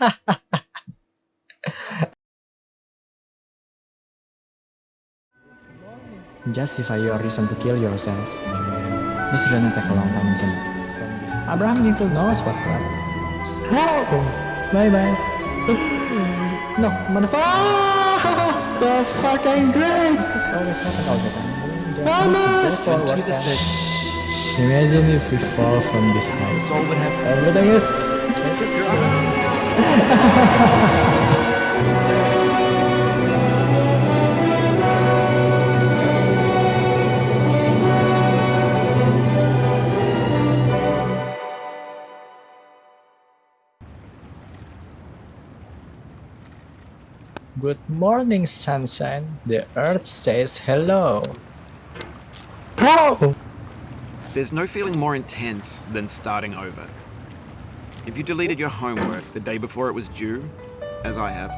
Justify your reason to kill yourself. This gonna take a long time, isn't it? Abraham Lincoln knows what's up. Oh, bye bye. no, motherfucker! So fucking great! It's always happen all the time. Just Vamos! go forward Into the and- session. Imagine if we fall from this height. Everything is. Good morning, sunshine. The earth says hello. Whoa! There's no feeling more intense than starting over. If you deleted your homework the day before it was due, as I have,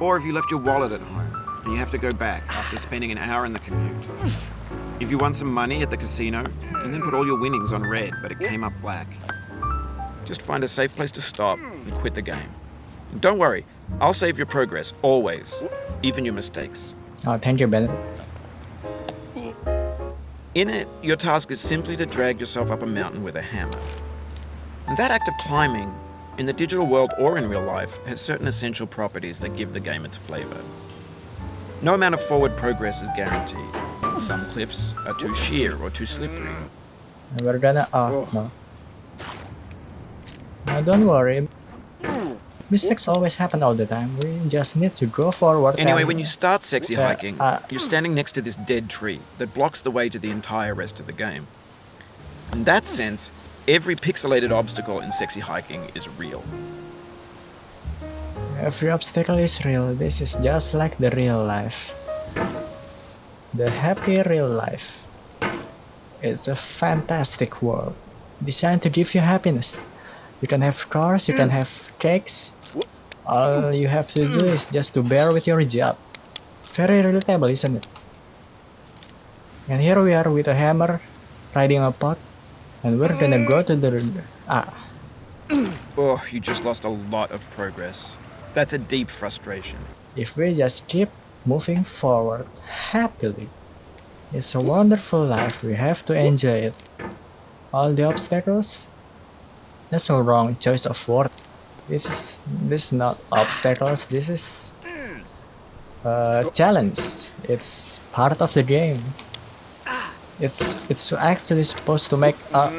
or if you left your wallet at home and you have to go back after spending an hour in the commute. If you won some money at the casino and then put all your winnings on red but it came up black. Just find a safe place to stop and quit the game. And don't worry, I'll save your progress, always, even your mistakes. Oh, thank you, Ben. In it, your task is simply to drag yourself up a mountain with a hammer. And that act of climbing, in the digital world or in real life, has certain essential properties that give the game its flavor. No amount of forward progress is guaranteed. Some cliffs are too sheer or too slippery. We're gonna. Oh, no. No, don't worry. Mistakes always happen all the time. We just need to go forward. Anyway, and- when you start sexy Yeah, hiking, uh, you're standing next to this dead tree that blocks the way to the entire rest of the game. In that sense, every pixelated obstacle in sexy hiking is real. Every obstacle is real. This is just like the real life. The happy real life. It's a fantastic world designed to give you happiness. You can have cars, you can hmm. have cakes. All hmm. you have to do is just to bear with your job. Very relatable, isn't it? And here we are with a hammer, riding a pot, and we're gonna go to the ah. Oh, you just lost a lot of progress. That's a deep frustration. if we just keep moving forward happily. It's a wonderful life, we have to enjoy it. All the obstacles? That's a wrong choice of word. This is this is not obstacles, this is a challenge. It's part of the game. It's it's actually supposed to make uh,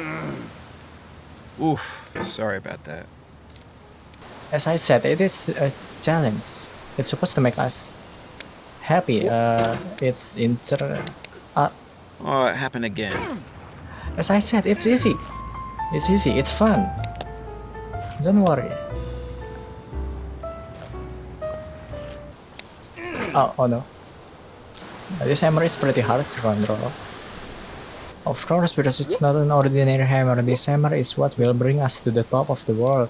Oof, sorry about that. as I said, it is a challenge. It's supposed to make us happy. Uh, it's inter. Uh, Oh, it happened again. as I said, it's easy. It's easy. It's fun. Don't worry. Oh, oh no. This hammer is pretty hard to control. Of course, because it's not an ordinary hammer. This hammer is what will bring us to the top of the world.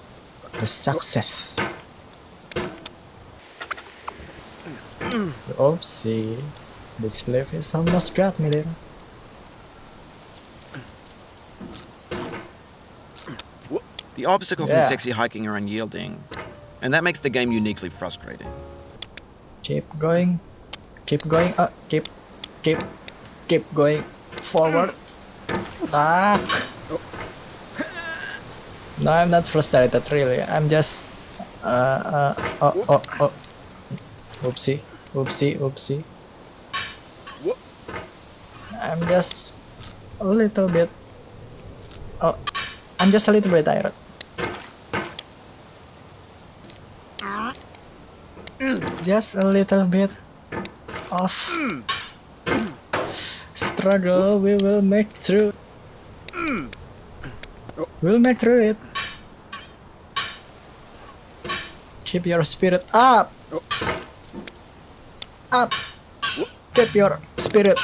The success. Oopsie. The slave is almost got me there. The obstacles in Yeah. sexy hiking are unyielding, and that makes the game uniquely frustrating. Keep going. Keep going. Uh, keep, keep, keep going forward. Ah. No, I'm not frustrated really. I'm just. Uh, uh, oh, oh, oh. Oopsie, oopsie, oopsie. I'm just a little bit. Oh, I'm just a little bit tired. Just a little bit of struggle. We will make through. We'll make through it. Keep your spirit up. Up. Keep your spirit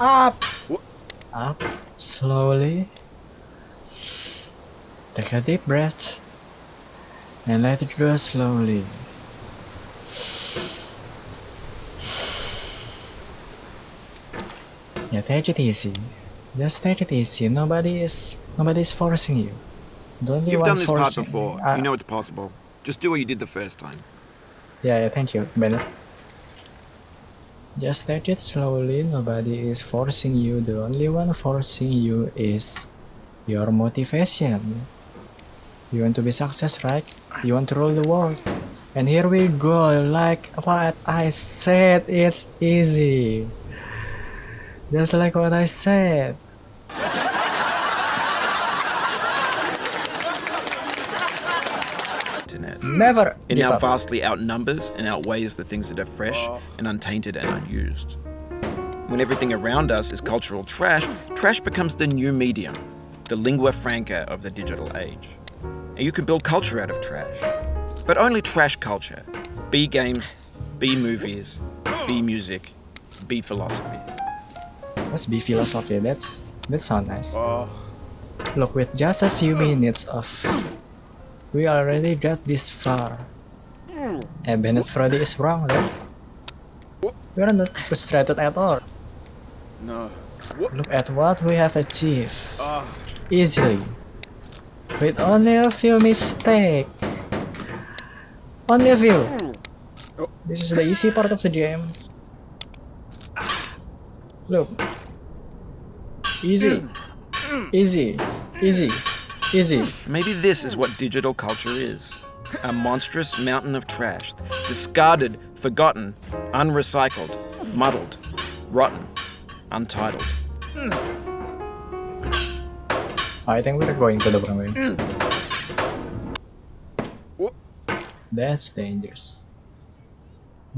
up. Up. Slowly. Take a deep breath. And let it go slowly. Yeah, take it easy. Just take it easy. Nobody is nobody is forcing you. The only You've done this part before. Uh, You know it's possible. Just do what you did the first time. Yeah, yeah, thank you, Bennett. Just take it slowly, nobody is forcing you, the only one forcing you is your motivation. You want to be success, right? You want to rule the world. And here we go, like what I said, it's easy. Just like what I said. Internet. Never It now vastly outnumbers and outweighs the things that are fresh and untainted and unused. When everything around us is cultural trash, trash becomes the new medium, the lingua franca of the digital age. And you can build culture out of trash. But only trash culture. B games, B movies, B music, B philosophy. Let's be philosophy. That's that sounds nice. Oh. Look, with just a few minutes of, we already got this far. Hmm. And Bennett Foddy is wrong, right? We are not frustrated at all. No. Look at what we have achieved ah. easily, with only a few mistakes. Only a few. Hmm. This is the easy part of the game. Ah. Look. Easy. Easy. Easy. Easy. Maybe this is what digital culture is a monstrous mountain of trash, discarded, forgotten, unrecycled, muddled, rotten, untitled. I think we're going to the wrong way. That's dangerous.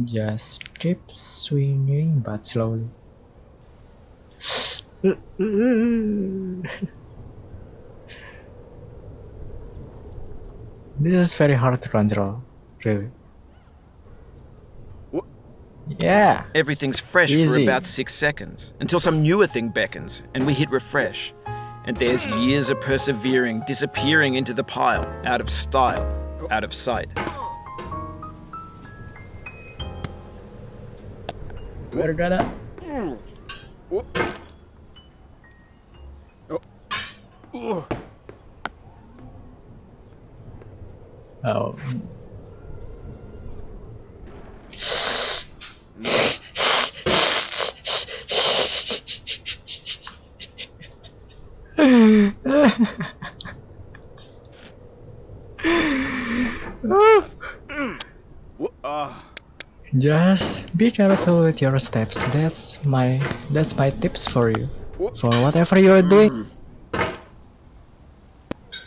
Just keep swinging but slowly. this is very hard to control, really. Yeah, Everything's fresh for about six seconds until some newer thing beckons and we hit refresh. And there's years of persevering disappearing into the pile, out of style, out of sight. we're gonna. Oh. Just be careful with your steps. That's my that's my tips for you. For whatever you're doing.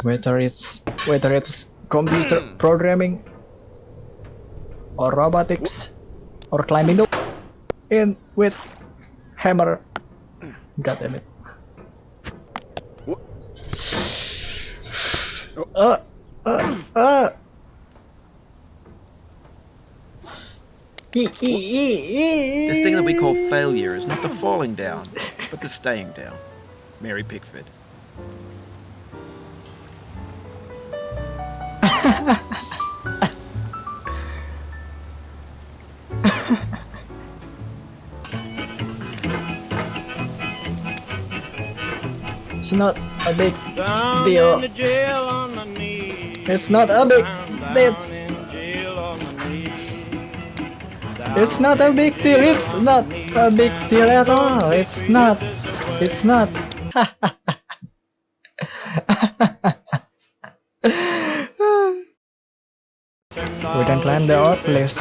Whether it's whether it's computer programming or robotics or climbing the in with hammer. God damn it. Uh, uh, uh. This thing that we call failure is not the falling down, but the staying down. Mary Pickford. It's not a big deal. It's not a big deal. It's not a big deal. It's not a big deal at all. It's not. It's not. we can climb the old cliffs.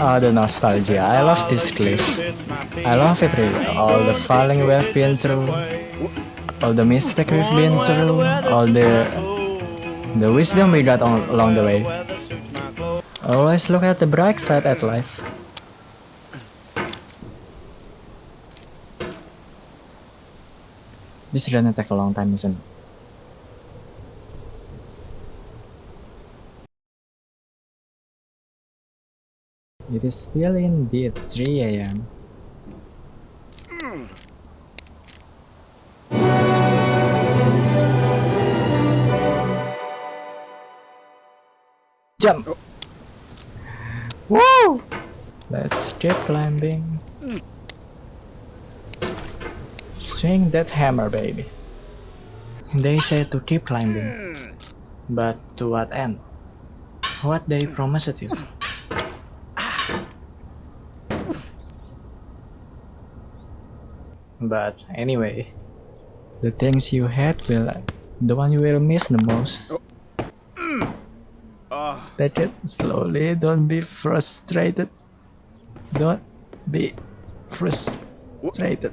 Oh, ah, the nostalgia. I love this cliff. I love it really. All the falling we've been through. All the mistakes we've been through. All the the wisdom we got on, along the way. Always look at the bright side at life. This is gonna take a long time, isn't it? It is still indeed 3 a.m. Hmm. Jump! Oh. Woo! Let's keep climbing. Hmm. Swing that hammer, baby. They say to keep climbing. Hmm. But to what end? What they promised you? But anyway, the things you had will the one you will miss the most. Ah. Take it slowly, don't be frustrated. Don't be frustrated.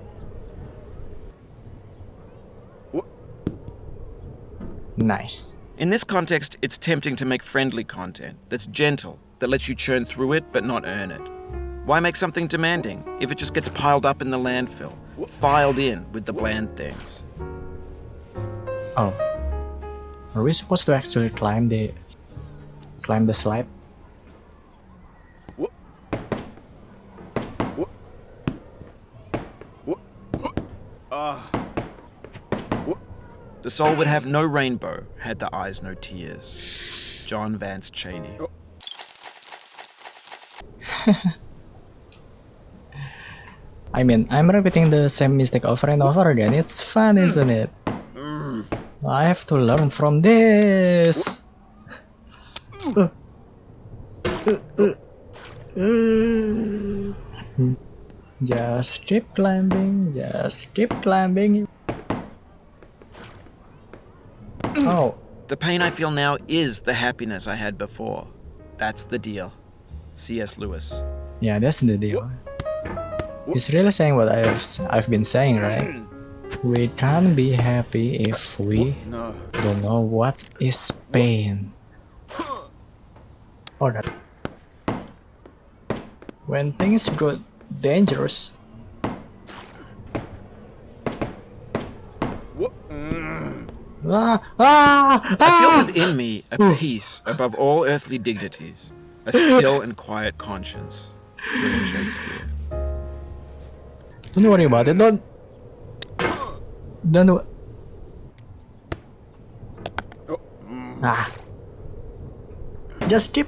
Nice. In this context, it's tempting to make friendly content that's gentle, that lets you churn through it but not earn it. Why make something demanding if it just gets piled up in the landfill, filed in with the bland things? Oh. Are we supposed to actually climb the climb the slide? The soul would have no rainbow had the eyes no tears. John Vance Cheney. I mean, I'm repeating the same mistake over and over again. It's fun, isn't it? I have to learn from this. Uh. Uh, uh, uh. Just keep climbing, just keep climbing. Oh, The pain I feel now is the happiness I had before. That's the deal. C.S. Lewis. yeah, that's the deal. He's really saying what I've I've been saying, right? We can't be happy if we No. don't know what is pain. Or that. When things go dangerous, ah, ah, I feel ah! within me a peace above all earthly dignities, a still and quiet conscience. William Shakespeare. Don't worry about it. Don't. Don't. wo- Ah. Just keep,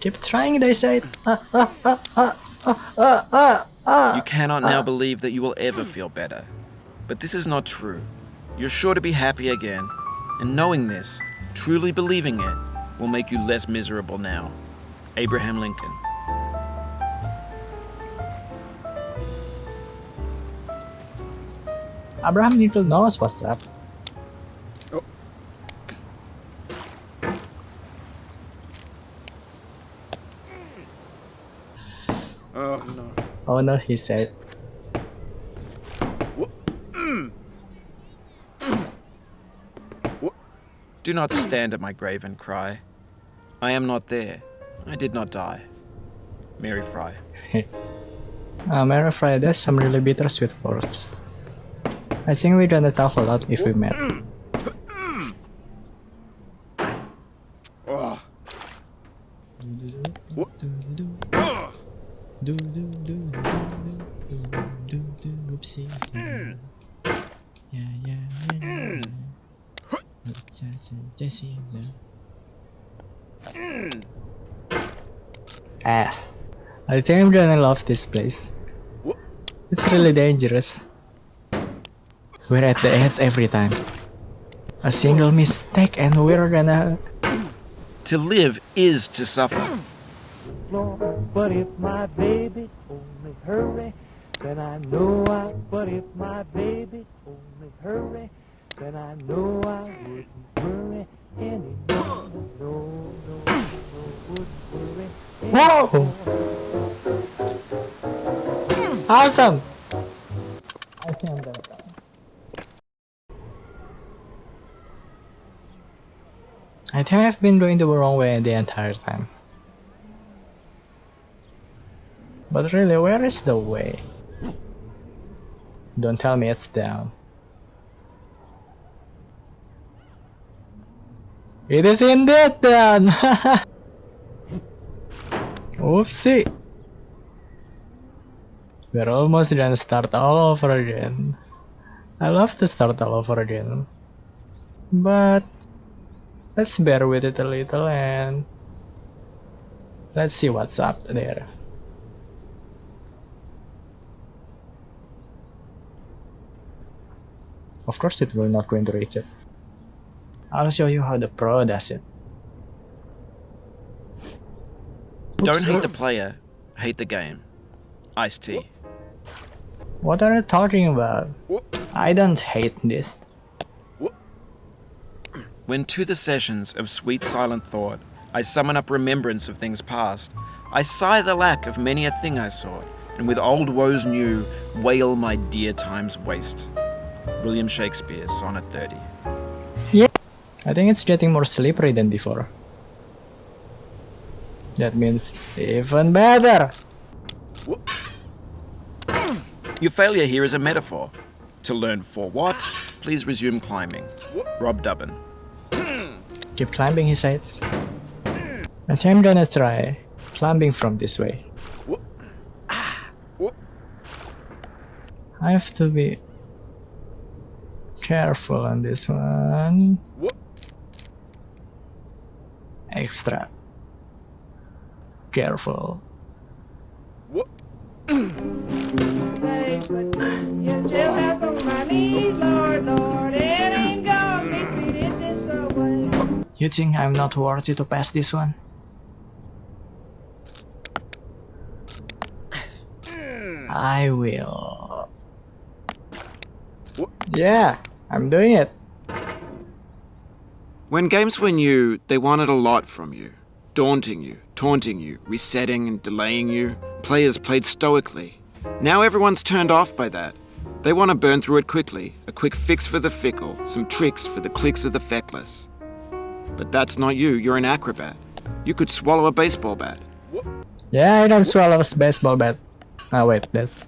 keep trying. They say. Ah, ah, ah, ah, ah, ah, ah, ah. You cannot now believe that you will ever feel better. But this is not true. You're sure to be happy again, and knowing this, truly believing it, will make you less miserable now. Abraham Lincoln. Abraham Lincoln knows what's up. Oh no. Oh no, he said. Do not stand at my grave and cry. I am not there. I did not die. Mary Frye. Uh, Mary Frye, there's some really bittersweet words. I think we're gonna talk a lot if we met. Oopsie. Yeah, yeah, yeah, yeah. Jesse. Ass. I think I'm gonna love this place. It's really dangerous. We're at the edge every time. A single mistake and we're gonna To live is to suffer. Lord, but if my baby only hurry, then I know I. But if my baby only hurry, then I know I wouldn't worry anymore. No, no, no, wouldn't worry. Whoa! Awesome! I think I'm gonna I think I've been doing the wrong way the entire time. But really, where is the way? Don't tell me it's down. It is indeed down! Oopsie! We're almost gonna start all over again. I love to start all over again. But let's bear with it a little and let's see what's up there. Of course it will not going to reach it. I'll show you how the pro does it. Don't Oops. hate oh. the player, hate the game. Ice-T. What are you talking about? I don't hate this. When to the sessions of sweet silent thought I summon up remembrance of things past, I sigh the lack of many a thing I sought, and with old woes new wail my dear time's waste. William Shakespeare, Sonnet 30. Yeah, I think it's getting more slippery than before. That means even better. Your failure here is a metaphor. To learn for what, please resume climbing. Rob Dubbin. Keep climbing, he says. And I'm gonna try climbing from this way. I have to be careful on this one. Extra careful. You You think I'm not worthy to pass this one? I will. Yeah, I'm doing it. When games were new, they wanted a lot from you. Daunting you, taunting you, resetting and delaying you. Players played stoically. Now everyone's turned off by that. They want to burn through it quickly, a quick fix for the fickle, some tricks for the clicks of the feckless. But that's not you, you're an acrobat. You could swallow a baseball bat. Yeah, I can swallow a baseball bat. Oh wait, that's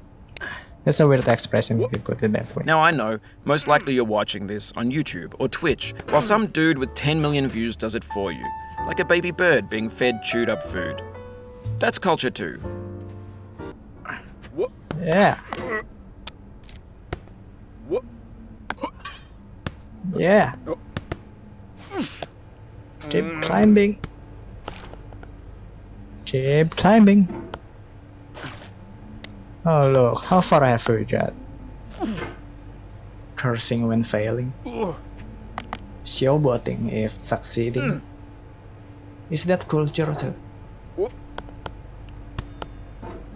that's a weird expression if you put it that way. Now I know, most likely you're watching this on YouTube or Twitch, while some dude with 10 million views does it for you, like a baby bird being fed chewed up food. That's culture too. Yeah. Yeah. Keep climbing. Keep climbing. Oh look, how far I have we got? Cursing when failing. Showboating if succeeding. Is that culture too?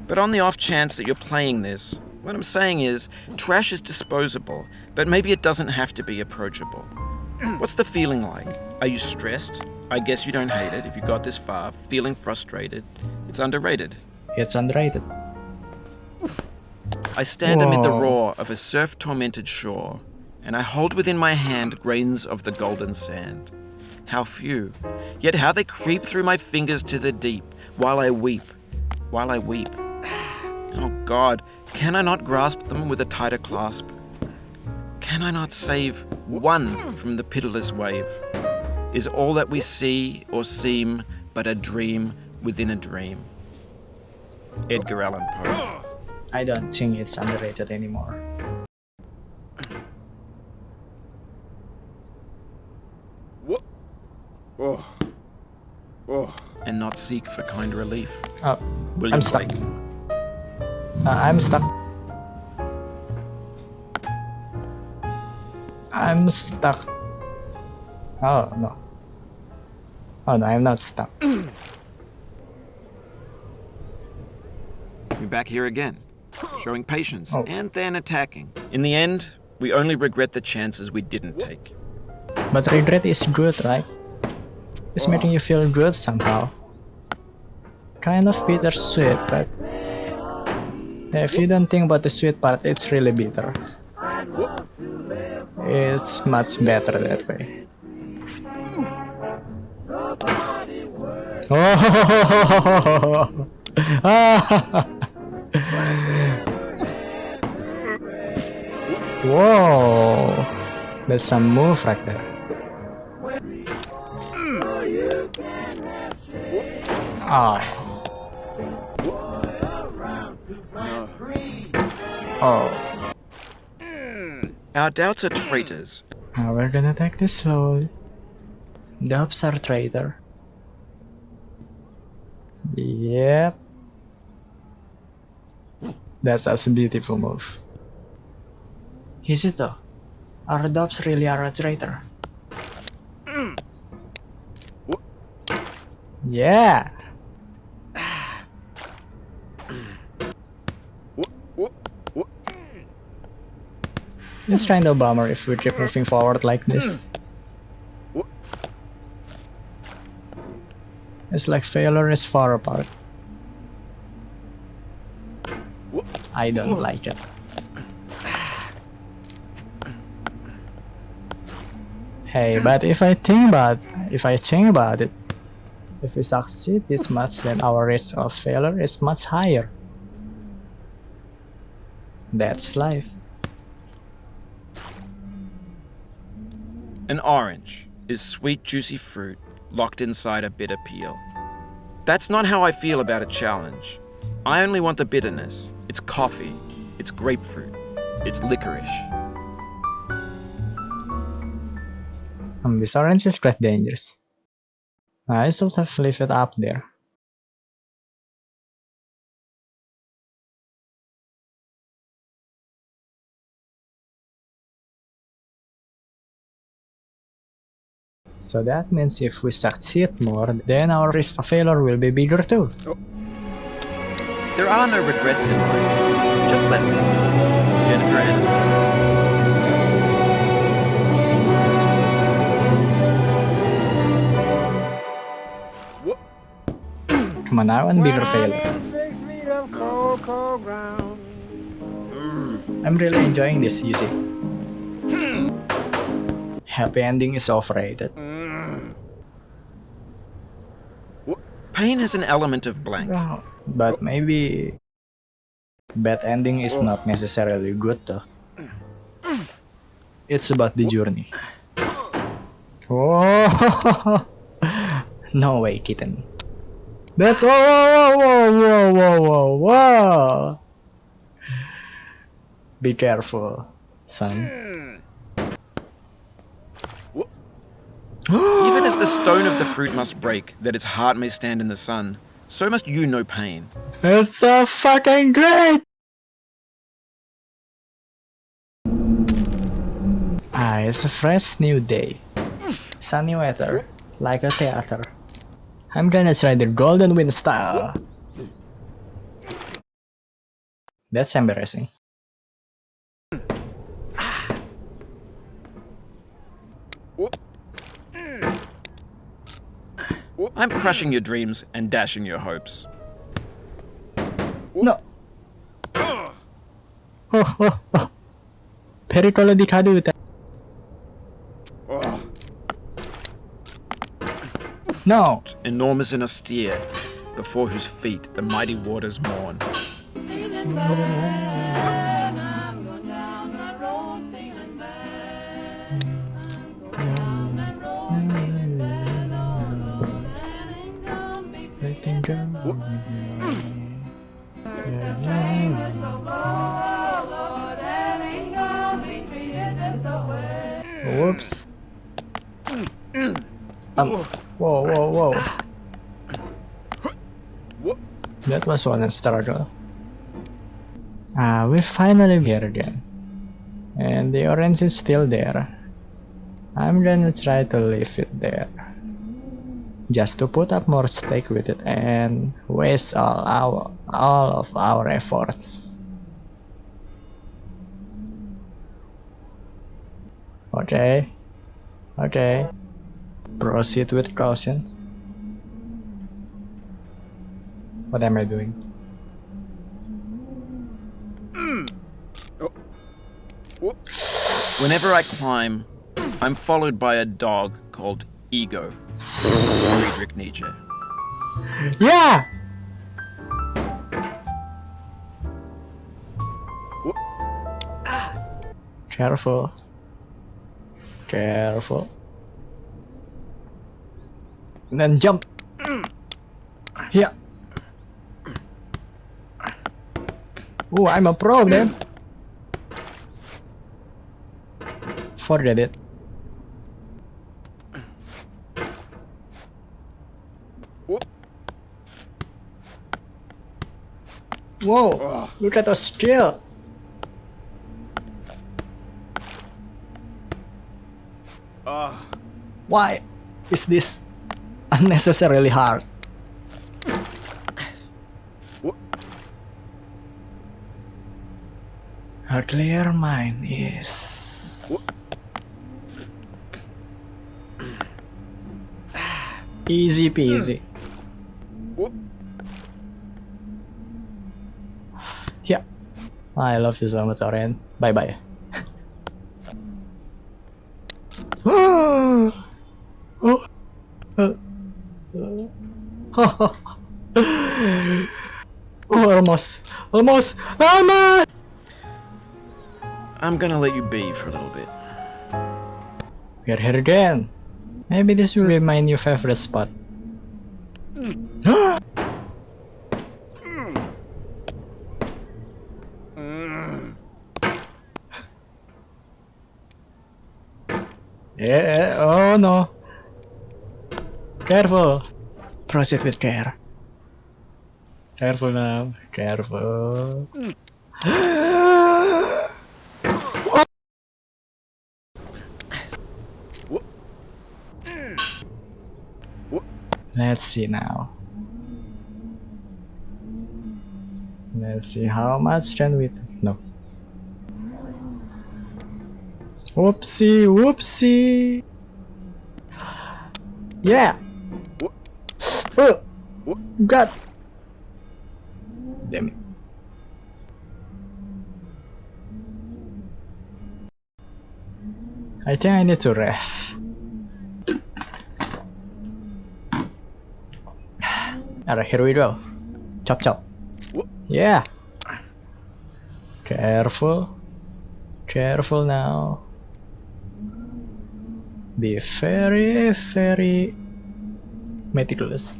But on the off chance that you're playing this, what I'm saying is, trash is disposable, but maybe it doesn't have to be approachable. What's the feeling like? Are you stressed? I guess you don't hate it if you got this far, feeling frustrated. It's underrated. It's underrated. I stand amid the roar of a surf tormented shore, and I hold within my hand grains of the golden sand. How few, yet how they creep through my fingers to the deep, while I weep, while I weep. Oh God, can I not grasp them with a tighter clasp? Can I not save one from the pitiless wave? Is all that we see or seem but a dream within a dream? Edgar Allan Poe. I don't think it's underrated anymore. What? Oh. Oh. and not seek for kind relief. Oh, William I'm stuck. Blake. Uh, I'm stuck. I'm stuck. Oh no. Oh no, I'm not stuck. You're back here again, showing patience Oh. and then attacking. In the end, we only regret the chances we didn't take. But regret is good, right? It's making you feel good somehow. Kind of bittersweet, but if you don't think about the sweet part, it's really bitter. It's much better that way. Oh! Whoa! That's some move right there. Ah. Oh. Oh. Our doubts are traitors. Now we're gonna take this slowly. Dubs are traitor. Yep. That's, that's a beautiful move. Is it though? Our dubs really are a traitor. Mm. Yeah. It's kind of bummer if we keep moving forward like this. It's like failure is far apart. I don't like it. Hey, but if I think about if I think about it, if we succeed this much, then our risk of failure is much higher. That's life. An orange is sweet, juicy fruit locked inside a bitter peel. That's not how I feel about a challenge. I only want the bitterness. It's coffee, it's grapefruit, it's licorice. Um, this orange is quite dangerous. I should have left it up there. So that means if we succeed more, then our risk of failure will be bigger too. Oh. There are no regrets in life, just lessons. Jennifer Aniston. Come on now, and bigger failure. Six feet of cocoa ground. I'm really enjoying this easy. Hmm. Happy ending is overrated. Hmm. Pain has an element of blank. But maybe bad ending is not necessarily good though. It's about the journey. Oh no way, kitten. That's oh whoa whoa whoa whoa whoa whoa. Be careful, son. Even as the stone of the fruit must break, that its heart may stand in the sun, so must you know pain. It's so fucking great! Ah, it's a fresh new day. Sunny weather, like a theater. I'm gonna try the golden wind style. That's embarrassing. I'm crushing your dreams and dashing your hopes. No! Oh, oh, oh. Pericolo di caduta. No! Enormous and austere, before whose feet the mighty waters mourn. Whoops. Um, whoa, whoa, whoa. That was one struggle. Ah, we finally here again. And the orange is still there. I'm gonna try to leave it there. Just to put up more stake with it and waste all our all of our efforts. Okay. Okay. Proceed with caution. What am I doing? Whenever I climb, I'm followed by a dog called Ego. Friedrich Nietzsche. Yeah! Careful. Careful. And then jump. Yeah. Oh, I'm a pro then. Forget it. Whoa! Look at the Uh. Why is this unnecessarily hard? What? Her clear mind is. What? Easy peasy. Hmm. What? Yeah. I love you so much, Oren. Bye bye. Oh. Uh. oh, almost, almost, almost. I'm gonna let you be for a little bit. We're here again. Maybe this will be my new favorite spot. yeah, oh no. Careful. Proceed with care. Careful now. Careful. Let's see now. Let's see how much can we no. Whoopsie whoopsie. Yeah. Oh, God. Damn it. I think I need to rest. Alright, here we go. Chop chop. Yeah. Careful. Careful now. Be very, very meticulous.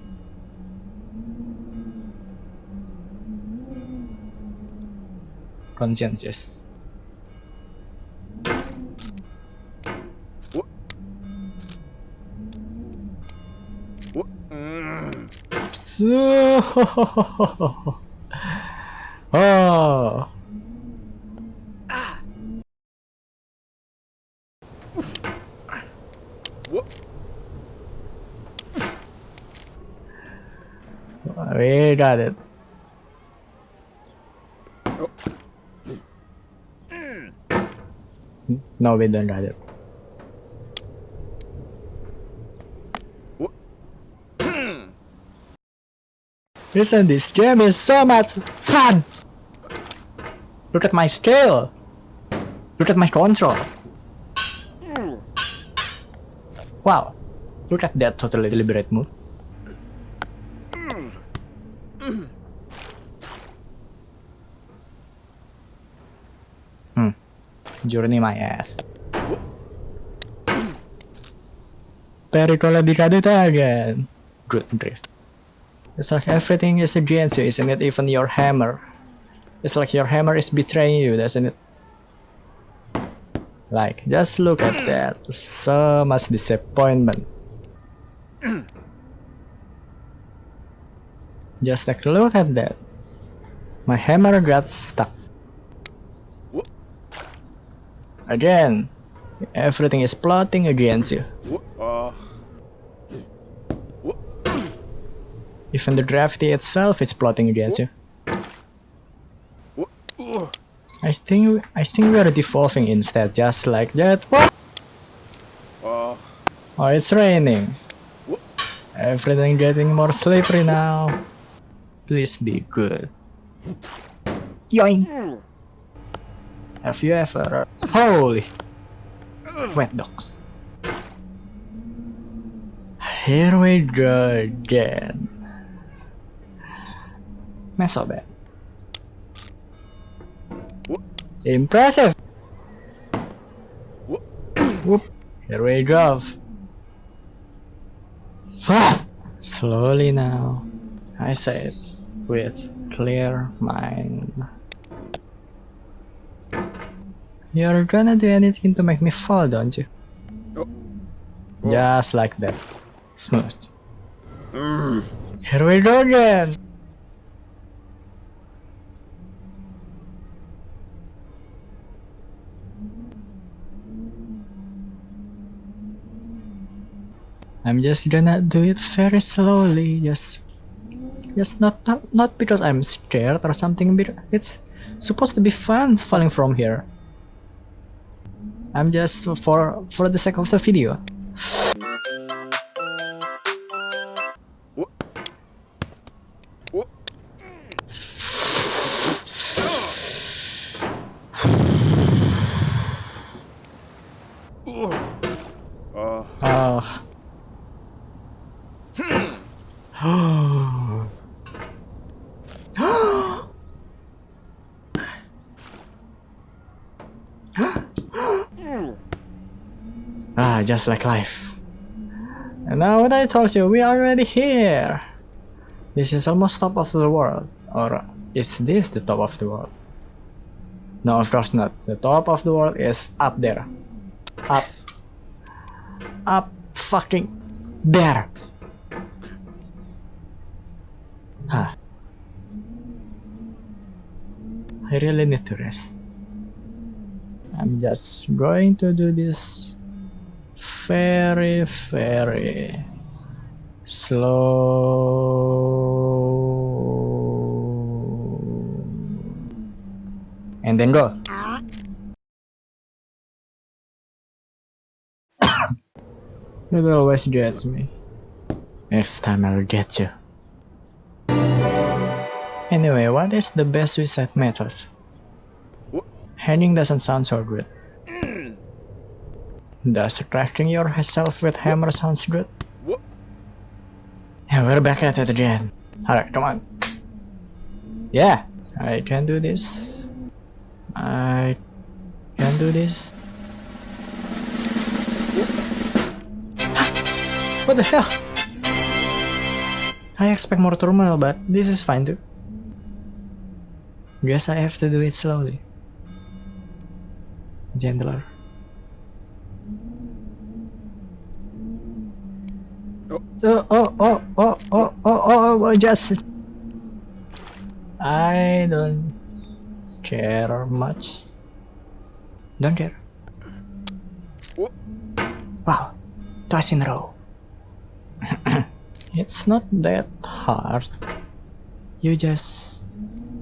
Conscientious. So, oh. We got it. No, we don't got it. Listen, this game is so much fun! Look at my scale! Look at my control! Hmm. Wow! Look at that totally deliberate move. Hmm. Journey my ass. Pericolo di caduta again. Good drift. It's like everything is against you, isn't it? Even your hammer. It's like your hammer is betraying you, doesn't it? Like, just look at that. So much disappointment. Just take a look at that. My hammer got stuck. Again, everything is plotting against you. Even the gravity itself is plotting against you. I think I think we are devolving instead, just like that. What? Oh, it's raining. Everything getting more slippery now. Please be good. Yoink! Have you ever... Holy! Wet dogs. Here we go again. Mess so bad. Impressive! Whoop! Here we go. Ah! Slowly now. I say it with clear mind. You're gonna do anything to make me fall, don't you? Oh. Oh. Just like that. Smooth. Mm. Here we go again! I'm just gonna do it very slowly, just just not not, not because I'm scared or something, but it's supposed to be fun falling from here. I'm just for for the sake of the video. Just like life. And now what I told you, we are already here. This is almost top of the world. Or is this the top of the world? No, of course not. The top of the world is up there. Up. Up fucking there. Huh. I really need to rest. I'm just going to do this very, very slow. And then go. It always gets me. Next time I'll get you. Anyway, what is the best suicide method? Hanging doesn't sound so good. Does cracking yourself with hammer sounds good? Yeah, we're back at it again. Alright, come on. Yeah, I can do this. I can do this. What the hell? I expect more turmoil, but this is fine too. Guess I have to do it slowly. Gentler. Oh. Oh, oh, oh, oh, oh, oh, oh, oh, just... I don't care much. Don't care. Oh. Wow, twice in a row. it's not that hard. You just...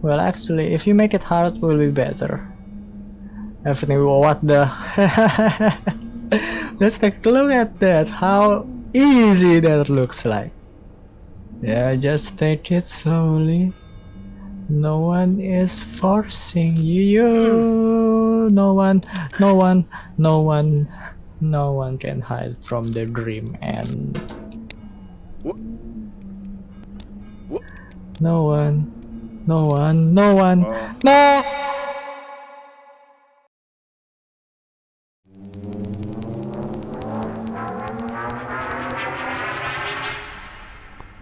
Well, actually, if you make it hard, will be better. Everything. What the? Let's take a look at that. How easy that looks like. Yeah, just take it slowly. No one is forcing you. No one, no one, no one, no one can hide from the dream and no one, no one, no one, Uh. no.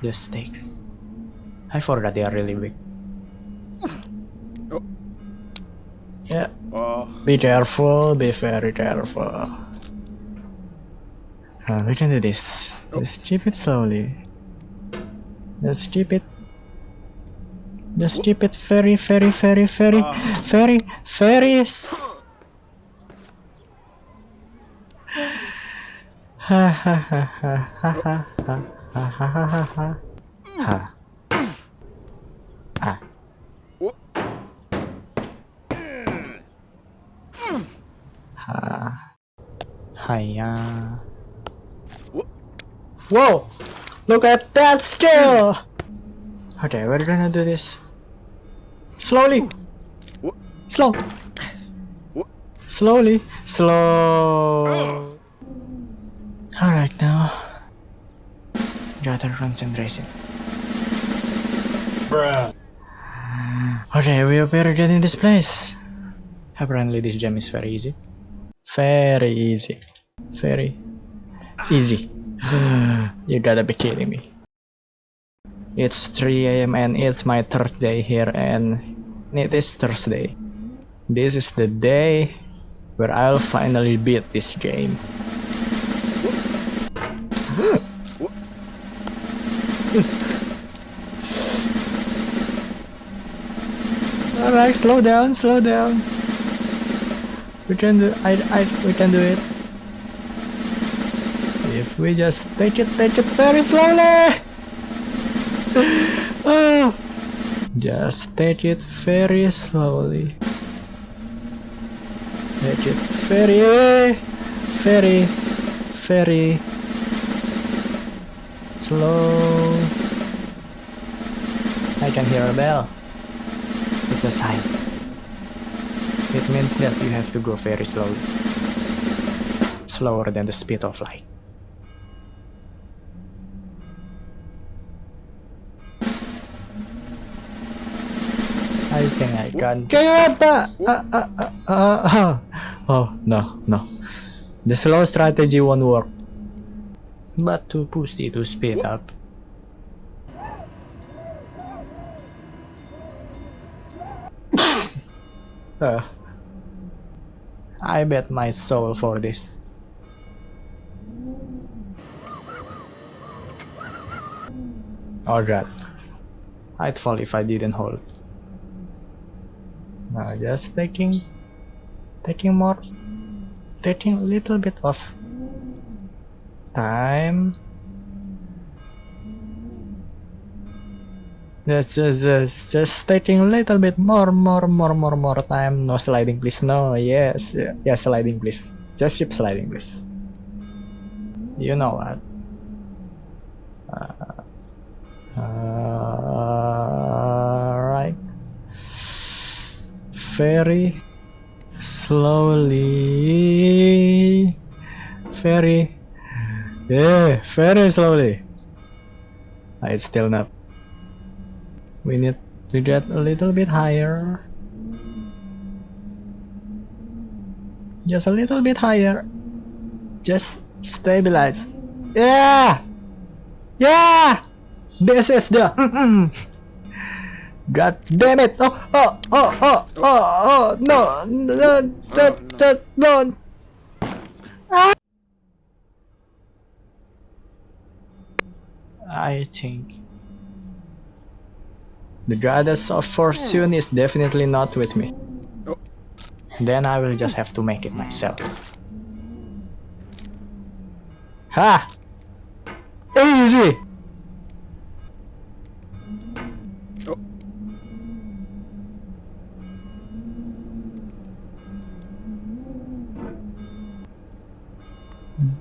The stakes. I forgot they are really big. Oh. Yeah, Oh. be careful, be very careful. Uh, we can do this. Oh. Just keep it slowly. Just keep it. Just keep it very, very, very, very, Ah. very, very. Ha ha ha ha ha ha ha ha ha ha ha ha ha. Ah. Ha. Hiya. Whoa! Look at that skill! Okay, we're gonna do this slowly. Slow. Slowly. Slow. Alright now. Gather concentration. Okay, we are better get in this place. Apparently this gem is very easy. Very easy. Very easy. you gotta be kidding me. It's 3 a.m. and it's my third day here and it is Thursday. This is the day where I'll finally beat this game. Alright, slow down, slow down. We can do I I we can do it. If we just take it take it very slowly. oh. Just take it very slowly. Take it very, very, very slow. I can hear a bell. It's a sign. It means that you have to go very slowly. Slower than the speed of light. I think I can. Ah, ah, ah. Oh no, no. The slow strategy won't work. But to push it to speed up. Uh, I bet my soul for this. Oh Alright. I'd fall if I didn't hold. Now just taking taking more taking a little bit of time. Just, just, just, just taking a little bit more, more, more, more, more time. No sliding, please. No, yes, yeah, yeah, sliding, please. Just keep sliding, please. You know what? Uh, uh, right. Very slowly. Very. Yeah, very slowly. It's still not. We need to get a little bit higher. Just a little bit higher. Just stabilize. Yeah! Yeah! This is the. God damn it! Oh, oh, oh, oh, oh, oh, no, no, no, no, no. Ah! I think the goddess of fortune is definitely not with me. Then I will just have to make it myself. Ha! Easy!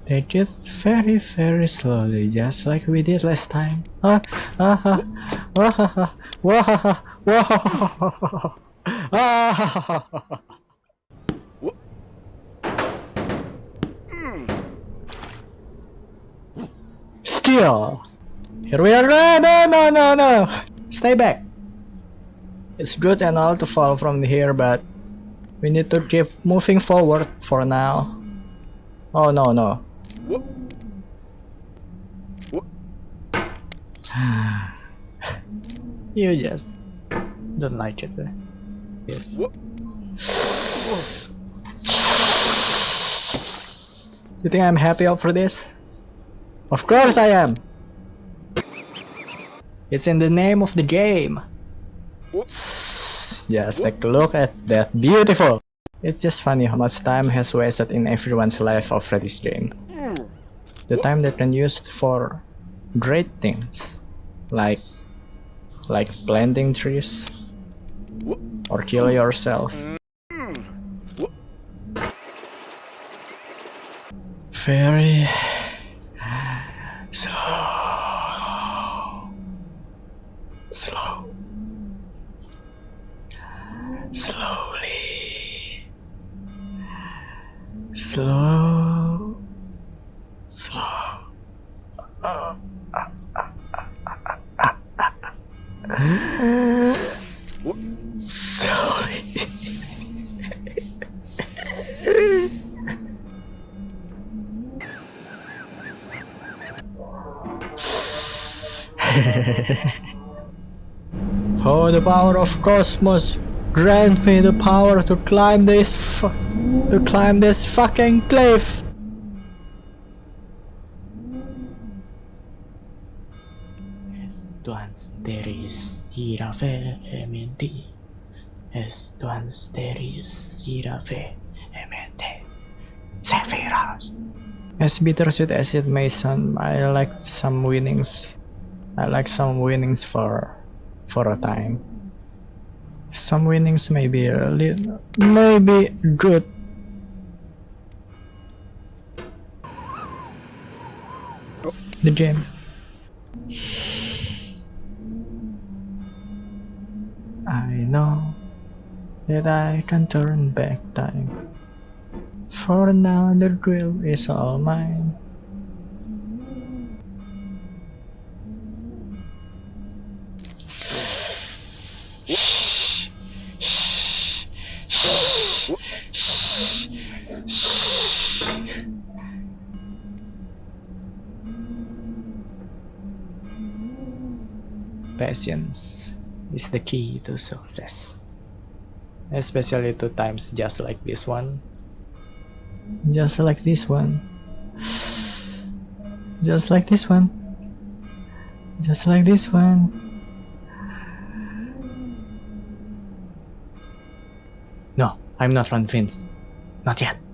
Take it very, very slowly, just like we did last time. Ah, ah, ah, wah, wah, wah, ah, Skill. Here we are. No, no, no, no, no. Stay back. It's good and all to fall from here, but we need to keep moving forward for now. Oh no, no. Whoop. Whoop. You just don't like it. eh? Yes. Whoop. You think I'm happy for this? Of course I am! It's in the name of the game. Just take a look at that. Beautiful! It's just funny how much time has wasted in everyone's life of this game. The time that can used for great things. Like like planting trees or kill yourself. Mm. Very slow. Slow. Slowly. Slow. Whoop. Slowly. oh, the power of cosmos! Grant me the power to climb this to climb this fucking cliff! Teris ira vehemente. Estuans teris ira vehemente. Sephiroth. As bittersweet as it may sound, I like some winnings. I like some winnings for for a time. Some winnings may be a little, maybe good. Oh. The gem. I know that I can turn back time. For now, the drill is all mine. Patience is the key to success. Especially to times just like this one. Just like this one. Just like this one. Just like this one. No, I'm not convinced. Not yet.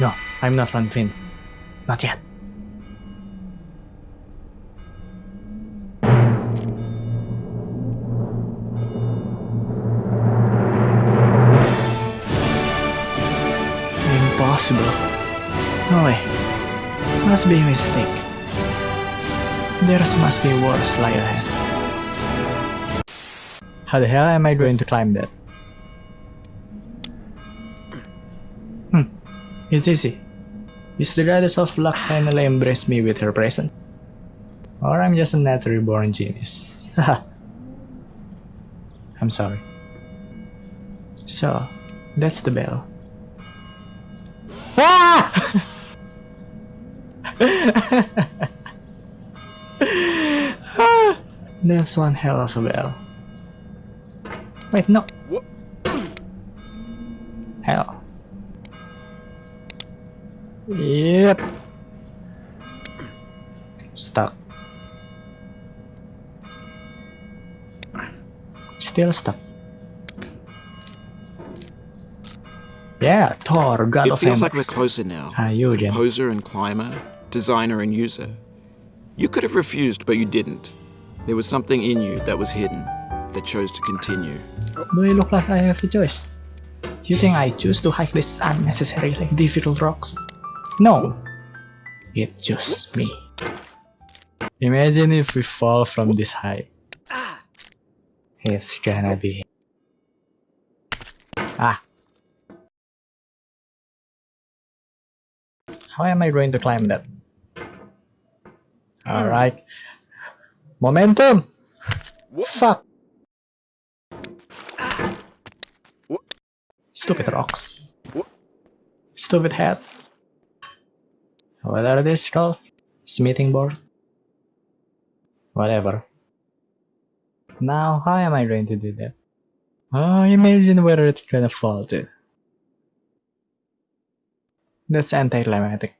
No, I'm not convinced. Not yet. Impossible. No way. Must be a mistake. There must be worse lie ahead. How the hell am I going to climb that? It's easy. Is the goddess of luck finally embraced me with her presence? Or I'm just a naturally born genius. Haha. I'm sorry. So, that's the bell. Ah! Ah! that's one hell of a bell. Wait, no. Yeah, Thor, God It of feels like we're closer now. How you? Composer and climber, designer and user. You could have refused, but you didn't. There was something in you that was hidden, that chose to continue. Do I look like I have a choice? You think I choose to hike these unnecessarily difficult rocks? No. It chose me. Imagine if we fall from this height. It's gonna be... Ah. How am I going to climb that? Alright. Momentum! Fuck! Stupid rocks. Stupid hat. What are these called? Smithing board? Whatever. Now, how am I going to do that? Oh, imagine where it's gonna fall to. That's anticlimactic.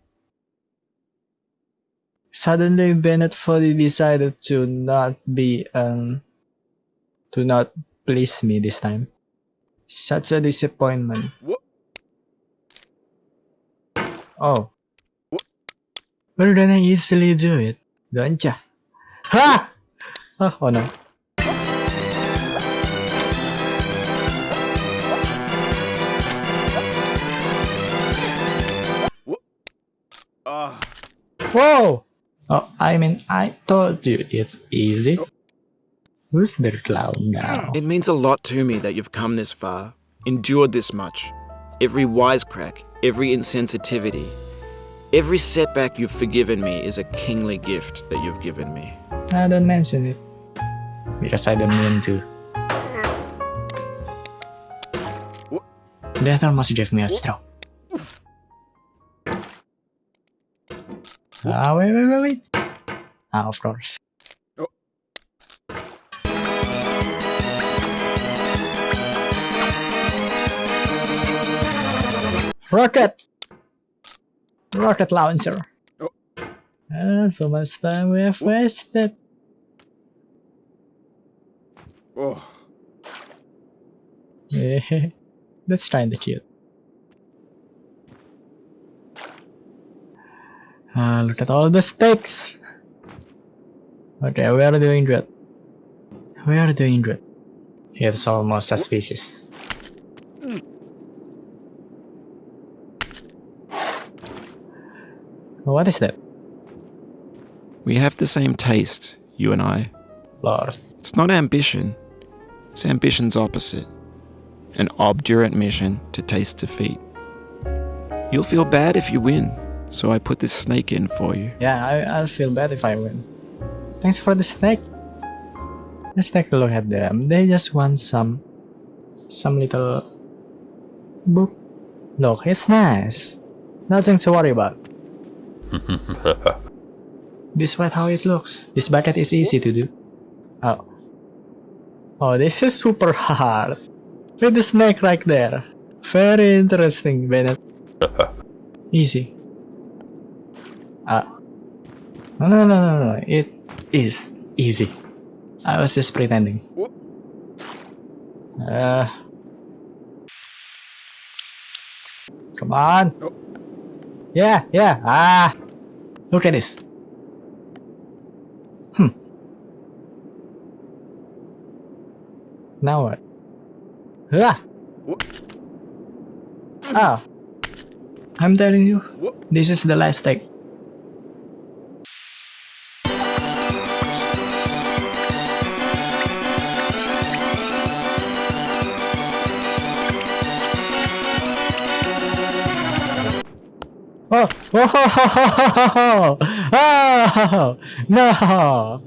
Suddenly, Bennett Foddy decided to not be, um, to not please me this time. Such a disappointment. Oh. Well, then I easily do it, don't ya? Ha! Oh, oh no. Whoa! Oh, I mean, I told you it's easy. Who's the clown now? It means a lot to me that you've come this far, endured this much. Every wisecrack, every insensitivity, every setback you've forgiven me is a kingly gift that you've given me. I don't mention it. Because I don't mean to. That almost gave me a stroke. Ah, wait, wait, wait, wait. Ah, of course. Rocket! Rocket launcher. Ah, so much time we have wasted. Oh. That's kinda cute. Ah, look at all the stakes! Okay, we are doing good. We are doing good. It's almost suspicious. What is that? We have the same taste, you and I. Lord. It's not ambition, it's ambition's opposite an obdurate mission to taste defeat. You'll feel bad if you win, so I put this snake in for you. Yeah, I, I'll feel bad if I win. Thanks for the snake. Let's take a look at them. They just want some, some little book. Look, it's nice. Nothing to worry about. Despite how it looks, this bucket is easy to do. Oh. Oh, this is super hard. With the snake right there. Very interesting, Bennett. easy. Ah. No, no, no, no, no. It is easy. I was just pretending. Uh. Come on. Yeah, yeah. Ah. Look at this. Hmm. Now what? Ah. Ah. I'm telling you, this is the last take. Oh, oh, oh, oh, oh, no,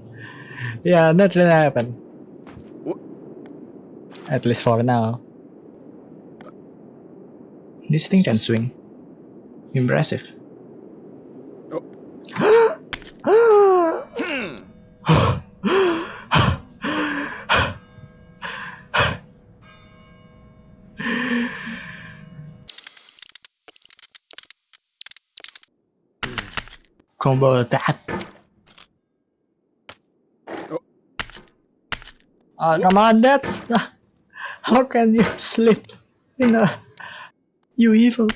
yeah, not gonna happen. At least for now. This thing can swing. Impressive. Combo attack. Oh, come on, that's how can you sleep in a you evil?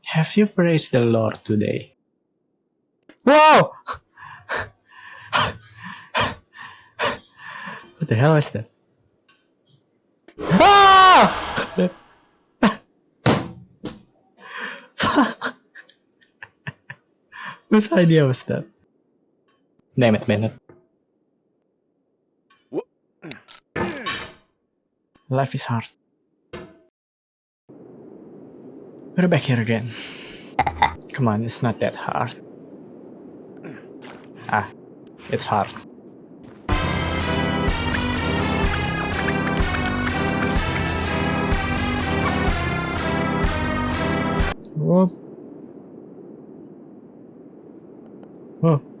Have you praised the Lord today? Whoa! what the hell is that? Ah! Whose idea was that? Damn it, Bennett. Life is hard. We're back here again. Come on, it's not that hard. Ah, it's hard. Whoop.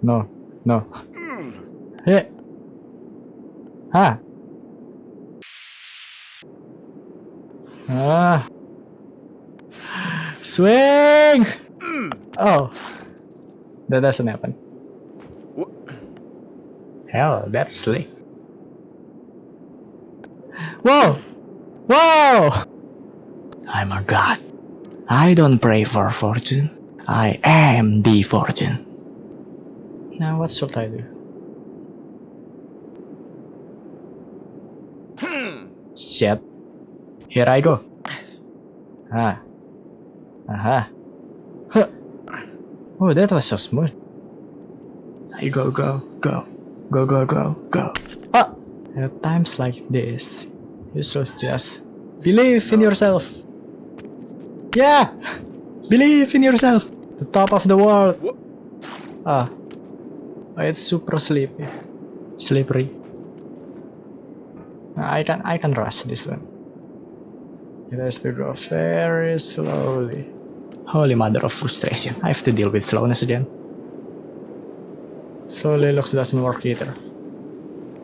No, no. Hey! Ah! Ah! Swing! Oh. That doesn't happen. Hell, that's slick. Whoa! Whoa! I'm a god. I don't pray for fortune. I am the fortune. Now what should I do? Shit. Here I go. Ah. Aha. Huh. Oh, that was so smooth. I go, go, go. Go, go, go, go. Ah! At times like this, you should just believe in yourself. Yeah! Believe in yourself. The top of the world. Ah. Oh, it's super sleepy. Slippery. I can I can rush this one. It has to go very slowly. Holy mother of frustration. I have to deal with slowness again. Slowly looks doesn't work either.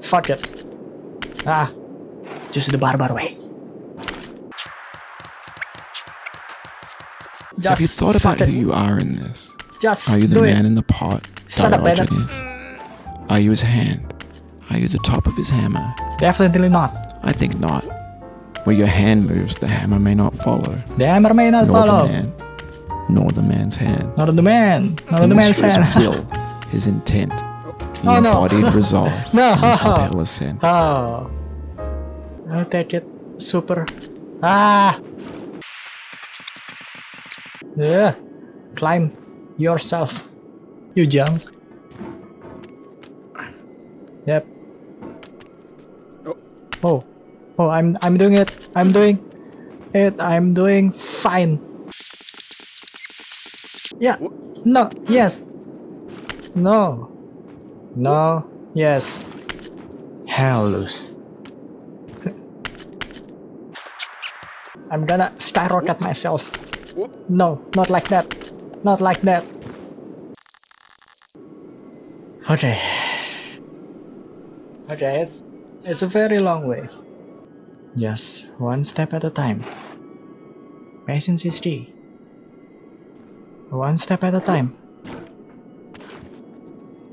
Fuck it. Ah. Just the barbar way. Just Have you thought about fuck who it. you are in this? Just Are you the man it. in the pot, Shut up. Are you his hand? Are you the top of his hammer? Definitely not. I think not. Where your hand moves, the hammer may not follow, The hammer may not nor follow. the man, nor the man's hand. Nor the man. Nor the man's his hand. will, his intent, the Oh, no. embodied resolve, No. his appellate sin. Oh. I'll take it. Super. Ah! Yeah. Climb yourself. You jump. Yep. Oh. Oh, Oh, I'm I'm doing it. I'm doing it. I'm doing fine. Yeah. No. Yes. No. No. Yes. Hell loose. I'm gonna skyrocket myself. No, not like that. Not like that. Okay. Okay, it's it's a very long way. Just one step at a time. Patience is key. One step at a time.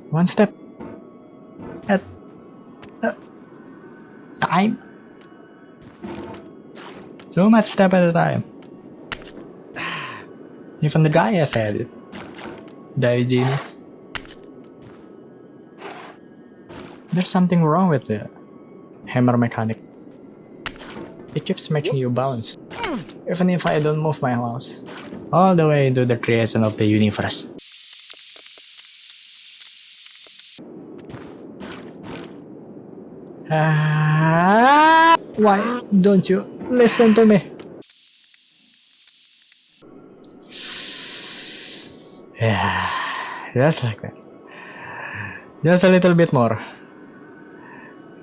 One step at a time. So much step at a time. Even the guy have had it. Diogenes. There's something wrong with the hammer mechanic. It keeps making you bounce. Even if I don't move my mouse. All the way into the creation of the universe. Ah, why don't you listen to me? Yeah, just like that. Just a little bit more.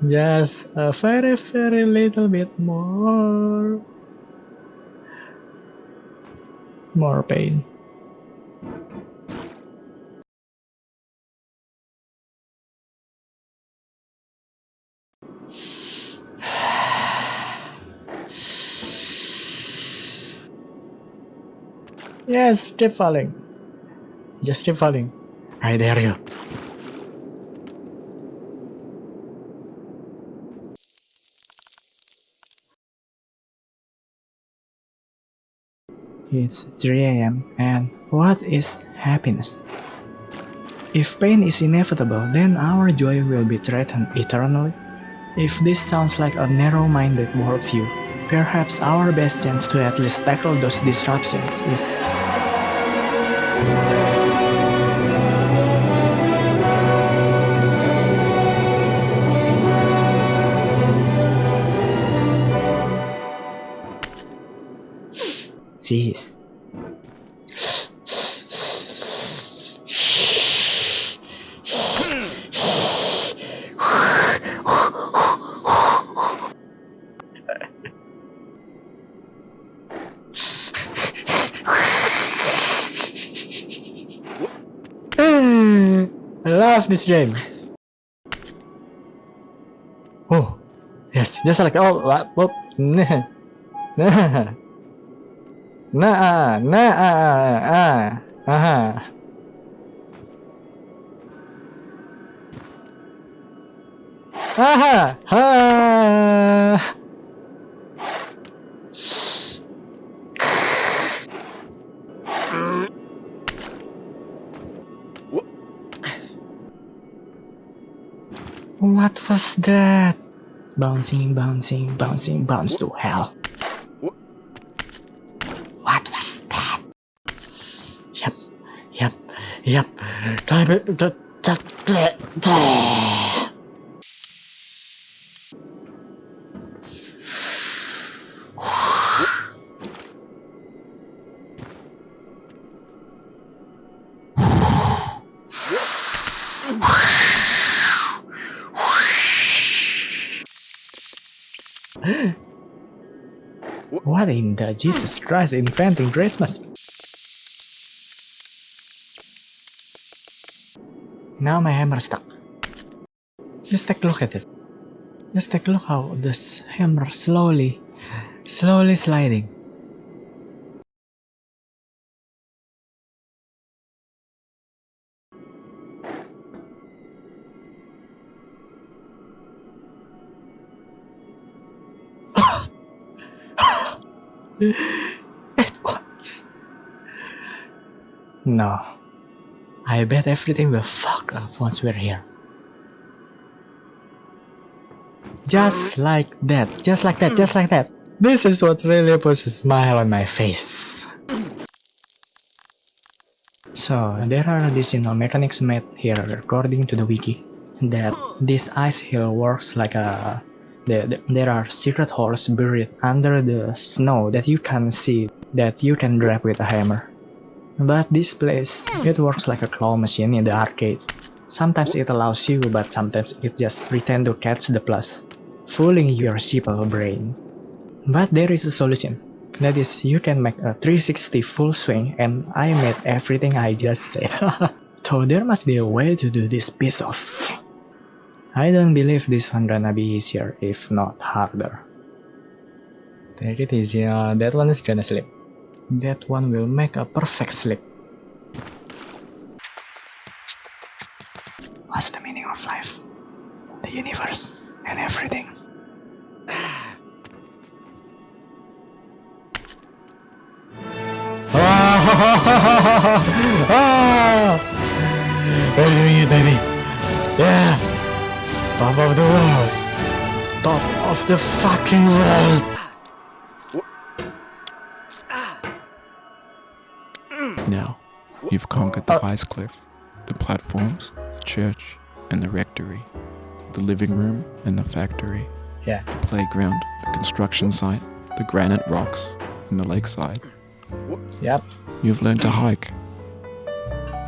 Just uh, a very, very little bit more. More pain. Yes, keep falling. Just keep falling. I dare you. It's 3 a.m. and what is happiness? If pain is inevitable, then our joy will be threatened eternally. If this sounds like a narrow-minded worldview, perhaps our best chance to at least tackle those disruptions is this game. Oh, yes, just like oh, what, whoop, nah, nah, nah, nah, ah, aha. Aha! Ha! What was that? Bouncing, bouncing, bouncing, bounce to hell. What was that? Yep, yep, yep. Time it. Jesus Christ inventing Christmas? Now my hammer stuck. Just take a look at it. Just take a look how this hammer slowly, slowly sliding. No. I bet everything will fuck up once we're here. Just mm-hmm. like that, just like that, mm. just like that. This is what really puts a smile on my face. So, there are additional mechanics made here according to the wiki. That this ice hill works like a... the- the- there are secret holes buried under the snow that you can see, that you can grab with a hammer. But this place, it works like a claw machine in the arcade. Sometimes it allows you, but sometimes it just pretend to catch the plus, fooling your simple brain. But there is a solution. That is, you can make a 360 full swing, and I made everything I just said. so there must be a way to do this piece of. I don't believe this one gonna be easier, if not harder. Take it easy, uh, that one is gonna slip. That one will make a perfect slip. What's the meaning of life? The universe and everything. Ah, ah. We're doing it, baby. Yeah. Top of the world. Top of the fucking world. Now, you've conquered the ice cliff, the platforms, the church, and the rectory, the living room and the factory, Yeah. the playground, the construction site, the granite rocks, and the lakeside. Yep. You've learned to hike.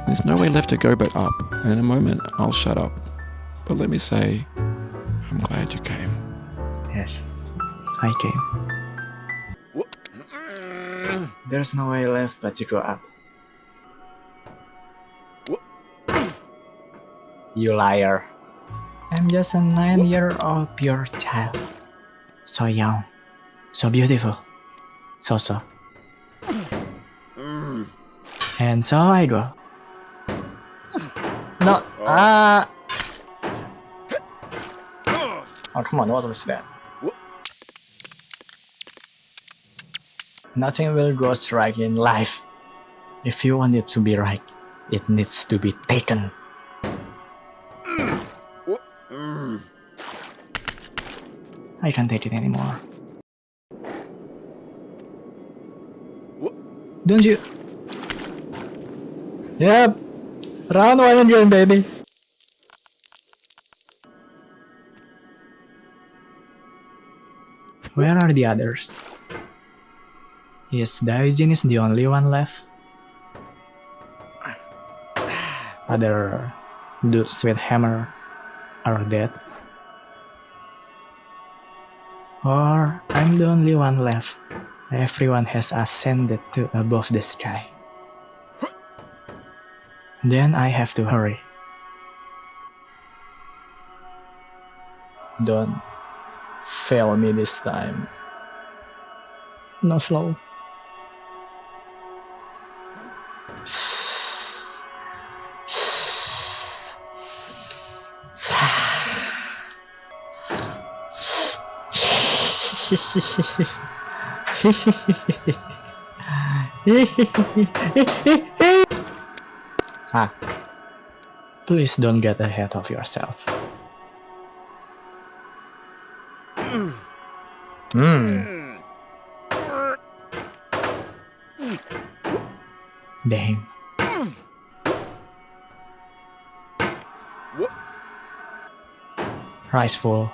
There's no way left to go but up, and in a moment I'll shut up. But let me say, I'm glad you came. Yes. I came. There's no way left but to go up. You liar. I'm just a nine year old pure child. So young. So beautiful. So so. And so I go. No. Ah! Oh, come on, what was that? Nothing will go right in life. If you want it to be right, it needs to be taken. I can't take it anymore. Don't you? Yep. Round one again, baby. Where are the others? Is Diogenes the only one left? Other dudes with hammer are dead? Or I'm the only one left. Everyone has ascended to above the sky. Then I have to hurry. Don't fail me this time. No slow. ah. Please don't get ahead of yourself. Hmm. Dang. Rice full.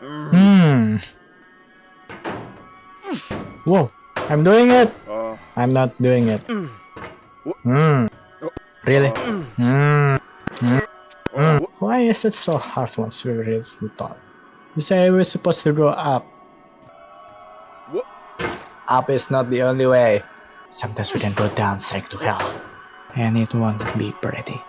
Hmm. Whoa, I'm doing it. I'm not doing it. Hmm. Really? Hmm. Hmm. Hmm. Why is it so hard once we reach the top? You say we're supposed to go up. Up is not the only way. Sometimes we can go down straight to hell. And it won't be pretty.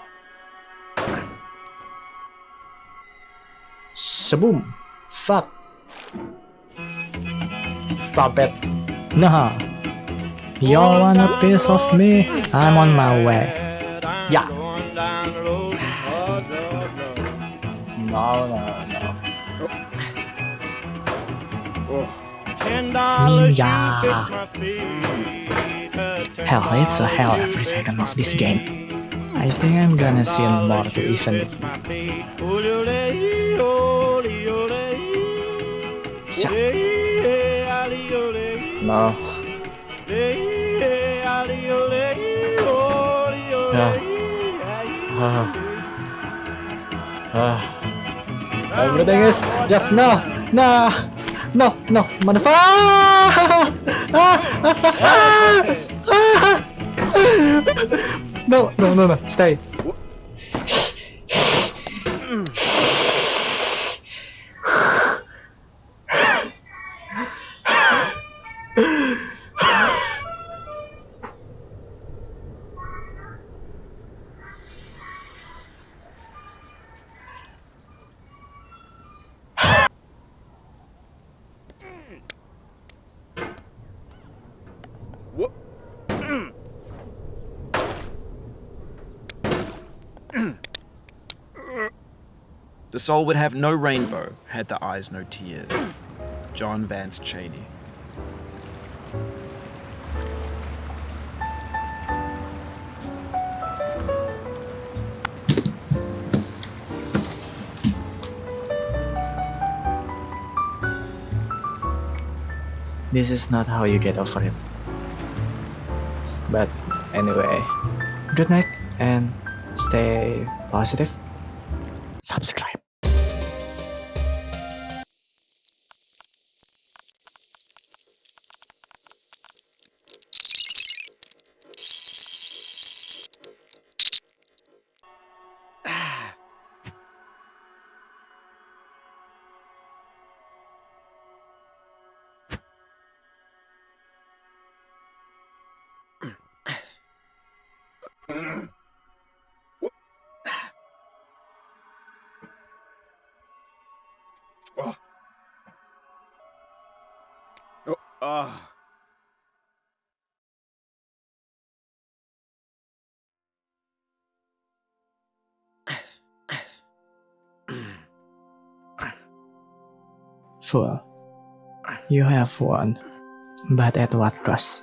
Shaboom! Fuck! Stop it! Nah! Y'all want a piece of me? I'm on my way. Yeah! No, no, no. Ninja. Uh, Hell, it's a hell every second of this game. I think I'm gonna see more to even ole, ole. No. Yeah. Ah. Ah. Everything is just no, no, no, no, motherfucker! Ah! Ah! Ah! Ah! No, no, no, no, stay. The soul would have no rainbow had the eyes no tears. John Vance Cheney. This is not how you get over it. But anyway, good night and stay positive. Fool. You have won, but at what cost?